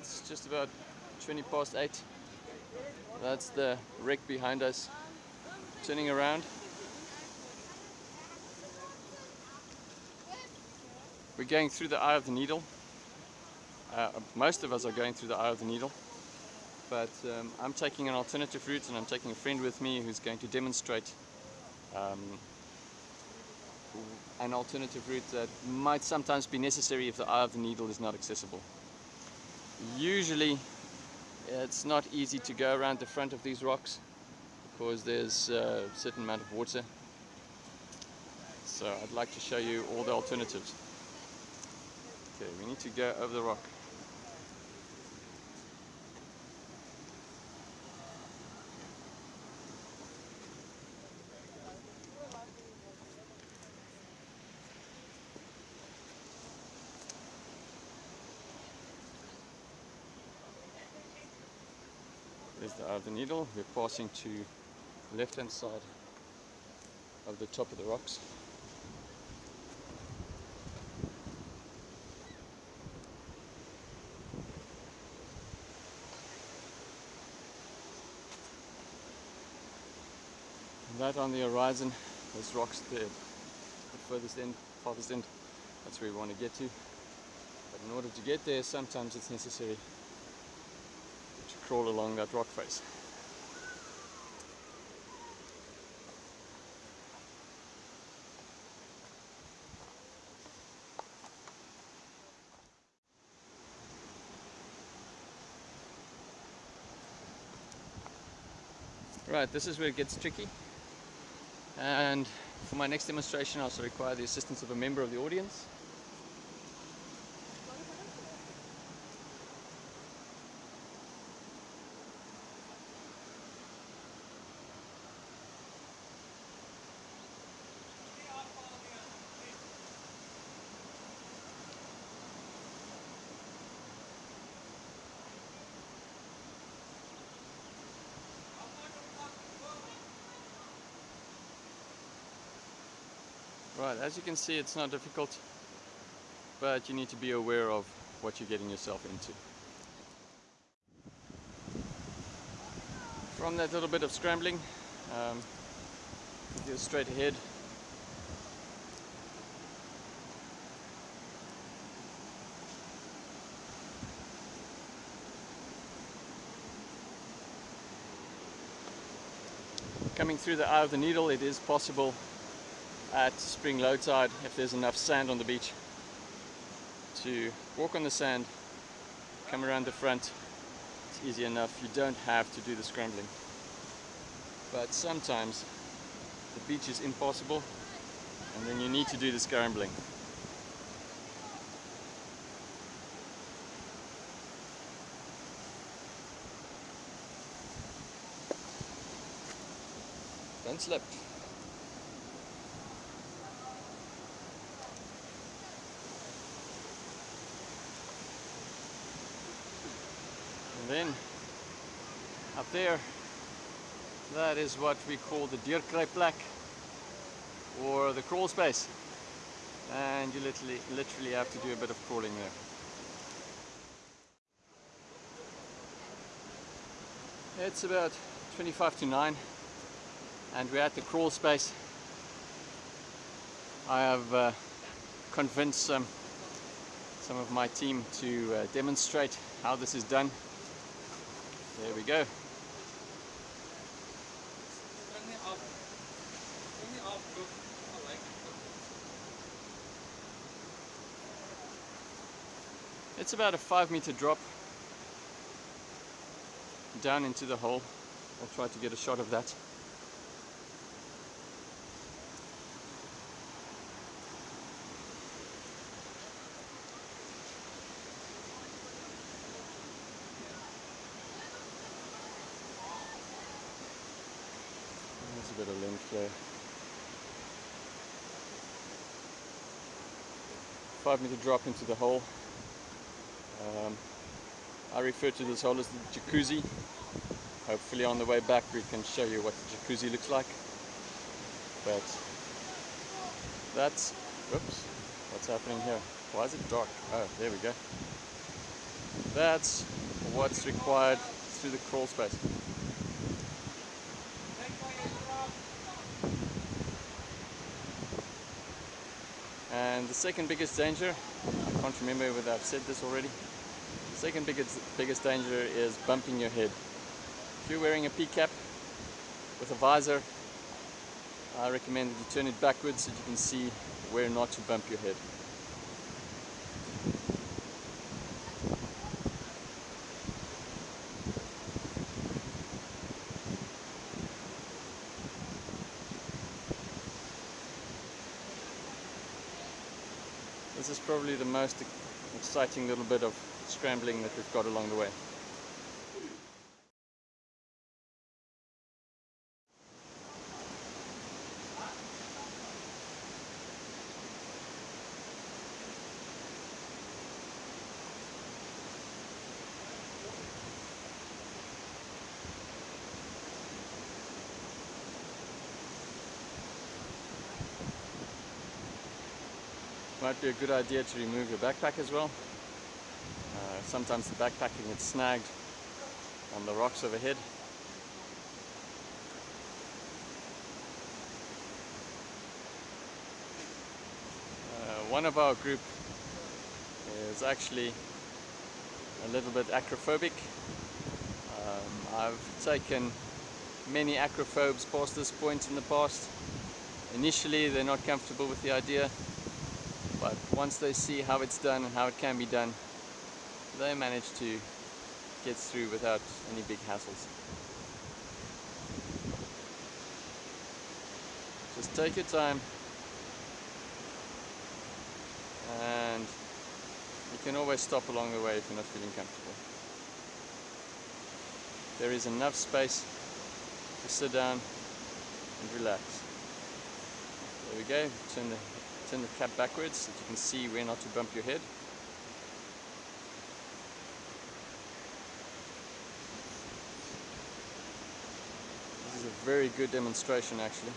it's just about 20 past 8. That's the wreck behind us. Turning around. We're going through the eye of the needle. Uh, most of us are going through the eye of the needle. But um, I'm taking an alternative route and I'm taking a friend with me who's going to demonstrate um, an alternative route that might sometimes be necessary if the eye of the needle is not accessible. Usually it's not easy to go around the front of these rocks because there's a certain amount of water. So I'd like to show you all the alternatives. Okay, we need to go over the rock. There's the eye of the needle. We're passing to left hand side of the top of the rocks. And that on the horizon, those rocks there, the furthest end, farthest end, that's where we want to get to. But in order to get there, sometimes it's necessary crawl along that rock face. Right, this is where it gets tricky. And for my next demonstration, I also require the assistance of a member of the audience. Right, as you can see it's not difficult, but you need to be aware of what you're getting yourself into. From that little bit of scrambling, um, go straight ahead. Coming through the eye of the needle, it is possible at spring low tide if there's enough sand on the beach to walk on the sand come around the front it's easy enough. You don't have to do the scrambling. But sometimes the beach is impossible and then you need to do the scrambling. Don't slip then up there that is what we call the Dierkruipplek or the crawl space. And you literally literally have to do a bit of crawling there. It's about 25 to 9 and we're at the crawl space. I have uh, convinced some some of my team to uh, demonstrate how this is done. There we go. It's about a five meter drop down into the hole. I'll try to get a shot of that. bit of length there. Five meter drop into the hole. Um, I refer to this hole as the jacuzzi. Hopefully on the way back we can show you what the jacuzzi looks like. But that's, whoops, what's happening here? Why is it dark? Oh, there we go. That's what's required through the crawl space. And the second biggest danger, I can't remember whether I've said this already, second biggest, biggest danger is bumping your head. If you're wearing a P-cap with a visor, I recommend that you turn it backwards so you can see where not to bump your head. This is probably the most exciting little bit of scrambling that we've got along the way. Might be a good idea to remove your backpack as well. Sometimes the backpacking gets snagged on the rocks overhead. Uh, one of our group is actually a little bit acrophobic. Um, I've taken many acrophobes past this point in the past. Initially they're not comfortable with the idea but once they see how it's done and how it can be done they manage to get through without any big hassles. Just take your time. And you can always stop along the way if you're not feeling comfortable. There is enough space to sit down and relax. There we go. Turn the turn the cap backwards so that you can see where not to bump your head. This is a very good demonstration actually.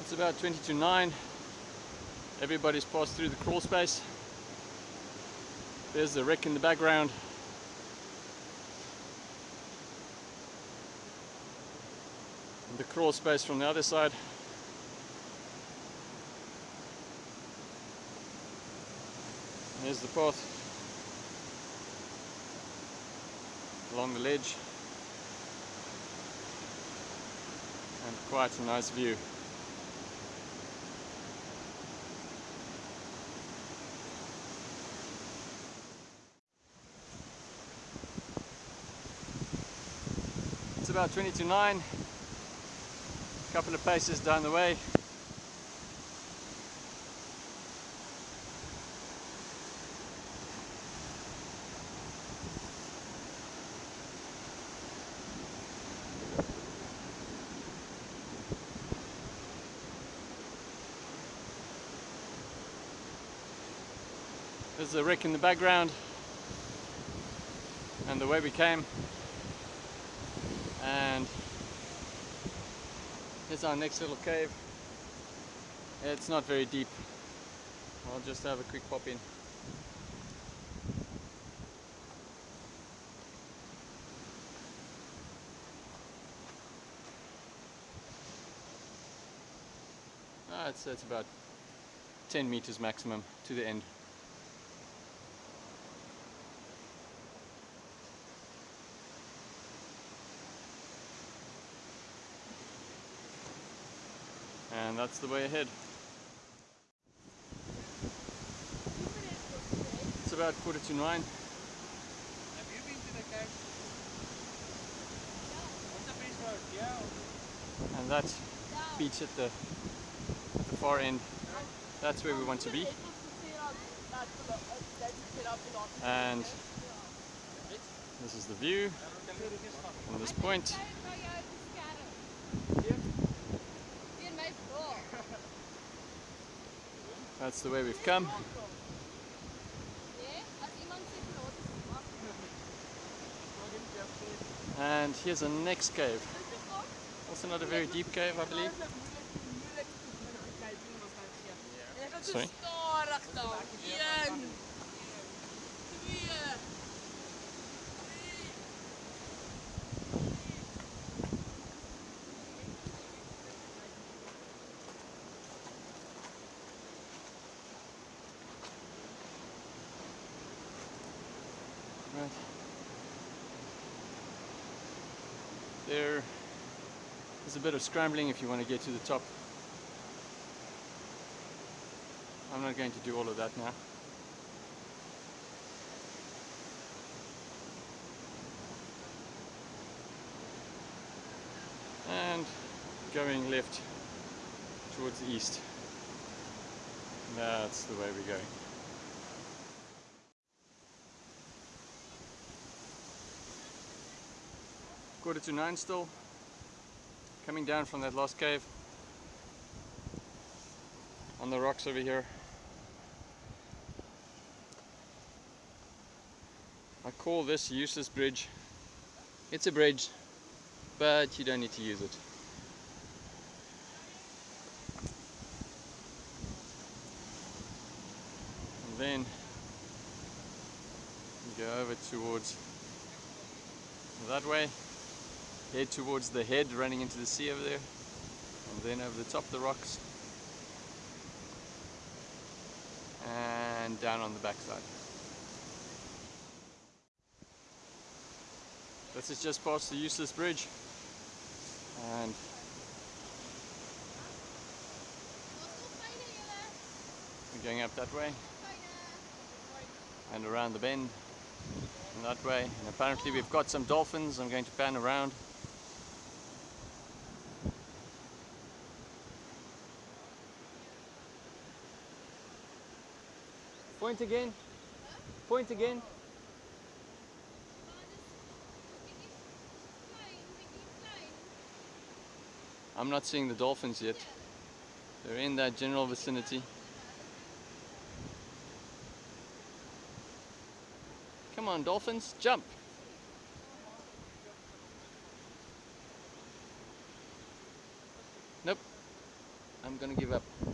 It's about 20 to 9 Everybody's passed through the crawl space. There's the wreck in the background. The crawl space from the other side. There's the path along the ledge and quite a nice view. It's about 20 to 9, a couple of paces down the way. There's the wreck in the background and the way we came and here's our next little cave. It's not very deep. I'll just have a quick pop in. Ah, it's, it's about 10 meters maximum to the end and that's the way ahead. It's about quarter to nine. Have you been to the cave? What's the beach road? Yeah. And that beach at the, at the far end, that's where we want to be. And this is the view from this point. That's the way we've come. And here's the next cave. Also not a very deep cave, I believe. Sorry? Is a bit of scrambling if you want to get to the top. I'm not going to do all of that now. And going left towards the east. That's the way we're going. Quarter to nine still. Coming down from that last cave. On the rocks over here. I call this useless bridge. It's a bridge, but you don't need to use it. And then go over towards that way, head towards the head running into the sea over there, and then over the top of the rocks, and down on the backside. This is just past the useless bridge, and we're going up that way and around the bend and that way and apparently we've got some dolphins I'm going to pan around point again point again I'm not seeing the dolphins yet they're in that general vicinity Come on, dolphins, jump. Nope. I'm gonna give up.